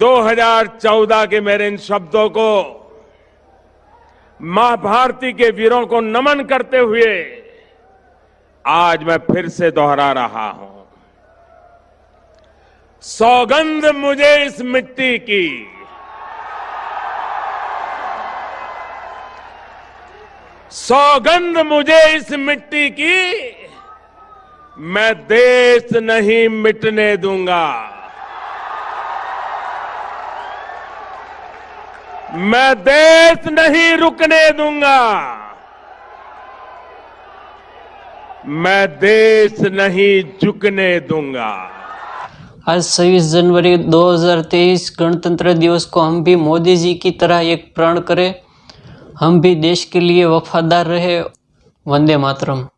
2014 के मेरे इन शब्दों को माँ भारती के वीरों को नमन करते हुए आज मैं फिर से दोहरा रहा हूँ। सौगंध मुझे इस मिट्टी की। सौगंध मुझे इस मिट्टी की। मैं देश नहीं मिटने दूँगा। मैं देश नहीं रुकने दूँगा। मैं देश नहीं झुकने दूँगा। आज 26 जनवरी 2023 गणतंत्र दिवस को हम भी मोदी जी की तरह एक प्रण करें। हम भी देश के लिए वफादार रहे। वंदे मातरम।